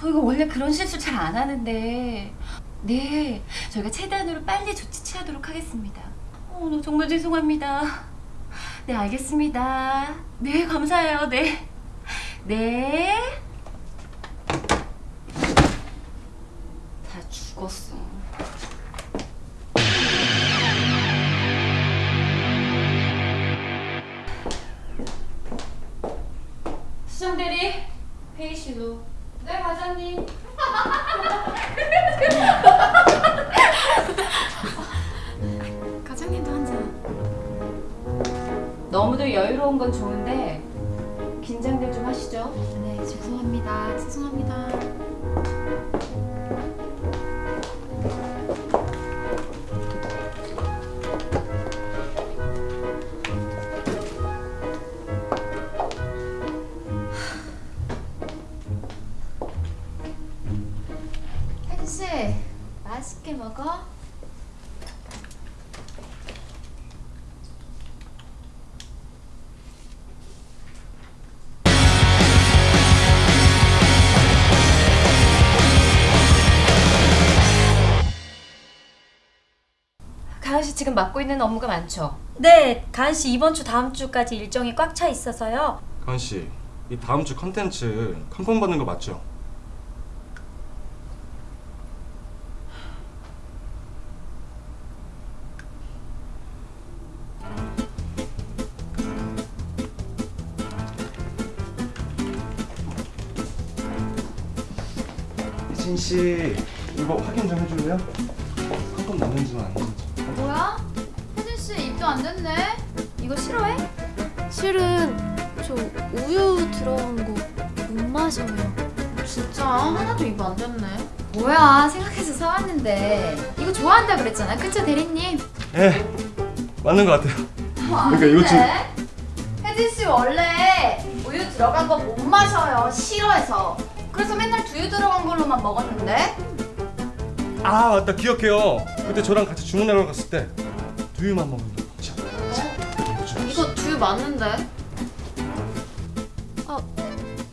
저희가 원래 그런 실수 잘 안 하는데. 네 저희가 최대한으로 빨리 조치 취하도록 하겠습니다. 어, 너 정말 죄송합니다. 네 알겠습니다. 네 감사해요. 네. 네. 다 너무도 여유로운 건 좋은데 긴장들 좀 하시죠. 네, 죄송합니다. 죄송합니다. 가은 씨 지금 맡고 있는 업무가 많죠. 네, 가은 씨 이번 주 다음 주까지 일정이 꽉 차 있어서요. 가은 씨, 이 다음 주 컨텐츠 컨펌 받는 거 맞죠? 혜진 씨, 이거 확인 좀 해줄래요? 컨펌 맞는지는 아닌지. 뭐야? 혜진 씨 입도 안 됐네. 이거 싫어해? 실은 저 우유 들어간 거 못 마셔요. 진짜 하나도 입 안 됐네. 뭐야 생각해서 사왔는데 이거 좋아한다 그랬잖아. 그쵸 대리님? 예, 맞는 것 같아요. 그러니까 이거 좀 혜진 씨 원래 우유 들어간 거 못 마셔요. 싫어해서. 그래서 맨날 두유 들어간 걸로만 먹었는데. 아 맞다 기억해요. 그때 저랑 같이 주문하러 갔을 때 두유만 먹는다. 자, 자, 이거 두유 맞는데? 아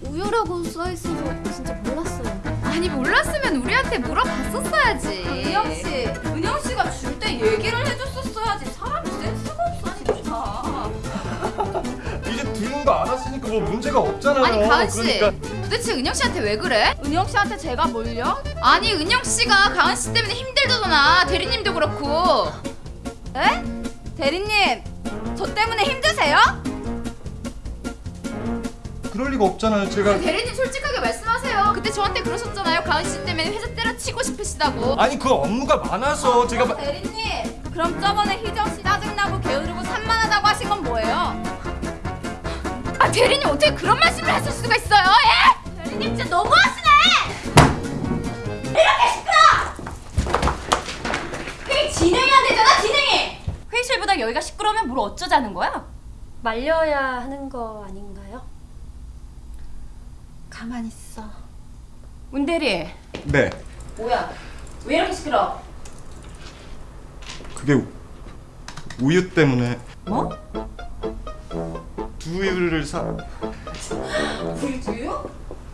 우유라고 써 있어서 진짜 몰랐어요. 아니 몰랐으면 우리한테 물어봤었어야지. 은영 씨, 은영 씨가 줄 때 얘기를 해줬었어야지. 사람이 센스가 진짜. 이제 두유인 거 알았으니까 뭐 문제가 없잖아요. 아니 가은 씨, 그러니까 도대체 은영 씨한테 왜 그래? 은영 씨한테 제가 뭘요? 아니 은영 씨가 가은 씨 때문에. 대리님도 그렇고. 에? 대리님, 저 때문에 힘드세요? 그럴 리가 없잖아요. 제가 대리님 솔직하게 말씀하세요. 그때 저한테 그러셨잖아요. 가은 씨 때문에 회사 때려치고 싶으시다고. 아니 그 업무가 많아서 제가 마- 대리님, 그럼 저번에 희정 씨 짜증나고 게으르고 산만하다고 하신 건 뭐예요? 아 대리님 어떻게 그런 말씀을 하실 수가 있어요? 예? 대리님 진짜 너무하시네! 이렇게 진행이 안 되잖아 진행이. 회의실보다 여기가 시끄러우면 뭘 어쩌자는 거야? 말려야 하는 거 아닌가요? 가만히 있어. 문 대리. 네 뭐야? 왜 이렇게 시끄러? 그게 우- 우유 때문에 뭐? 두유를 사. 우유 두유?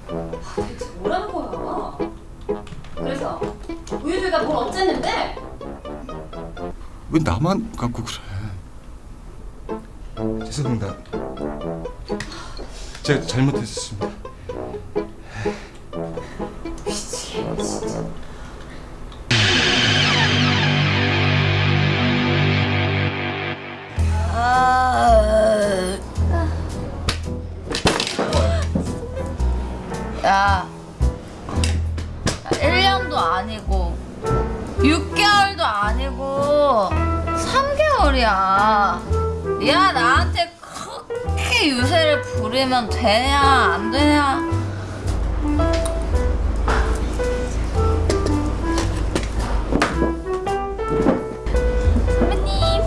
아, 대체 뭐라는 거야? 그래서 우유들가 뭘 어쨌는데? 왜 나만 갖고 그래? 죄송합니다. 제가 잘못했습니다. 야, 1년도 아니고 6개월도 아니고 3개월이야. 야, 나한테 그렇게 유세를 부리면 되냐, 안 되냐? 선배님.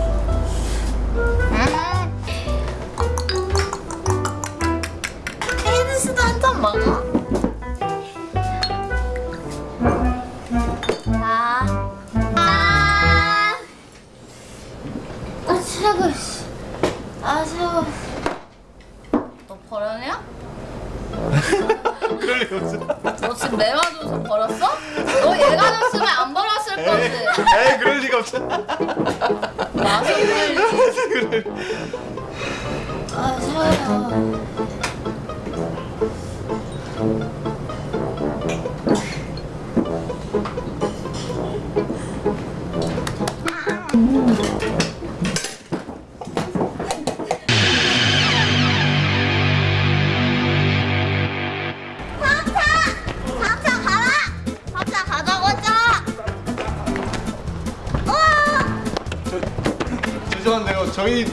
헤드스도 한잔 먹어. 돈 내가 줘서 벌었어? 너 얘가 줬으면 안 벌었을 거지. 에이 그럴 리가 없어. 와서 그래. 아 사야. 저희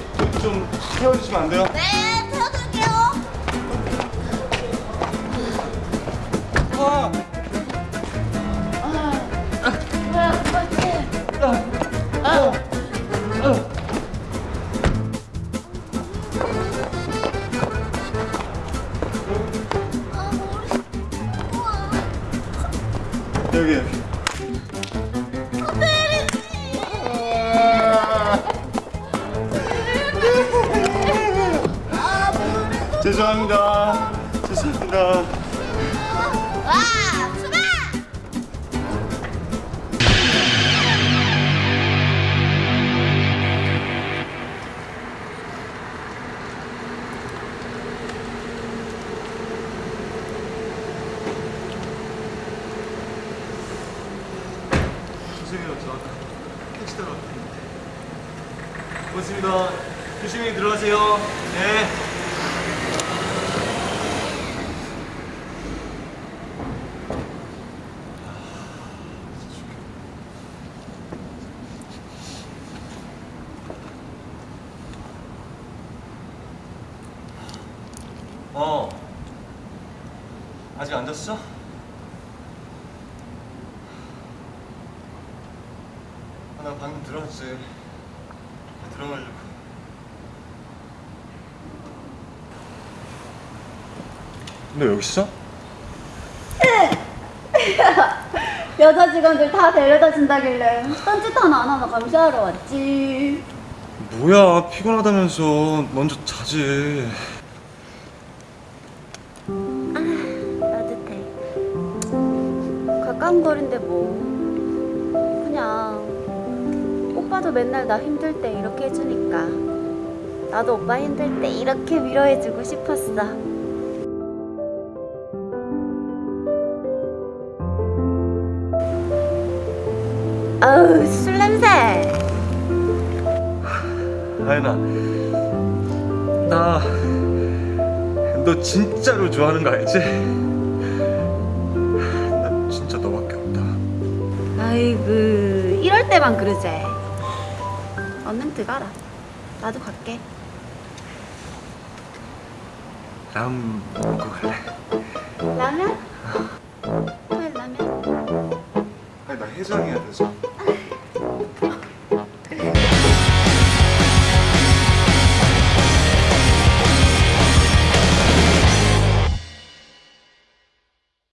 좀 태워주시면 안 돼요? 네, 죄송합니다. 죄송합니다. 와, 출발! 죄송해요. 저 아까 택시 타러 왔는데. 고맙습니다. 조심히 들어가세요. 네. 어. 아직 안 잤어? 아, 나 방금 들어왔지. 들어가려고. 너 여기 있어? 여자 직원들 다 데려다 준다길래 딴짓 하나 안 하나 감시하러 왔지. 뭐야 피곤하다면서 먼저 자지. 따뜻해. 가까운 거리인데 뭐. 그냥 오빠도 맨날 나 힘들 때 이렇게 해주니까 나도 오빠 힘들 때 이렇게 위로해주고 싶었어. 아우 술 냄새. 아연아, 나 너 진짜로 좋아하는 거 알지? 나 진짜 너밖에 없다. 아이고 이럴 때만 그러지. 얼른 들어가라. 나도 갈게. 라면 먹고 갈래? 라면? 왜 라면? 아니 나 해장해야 돼서.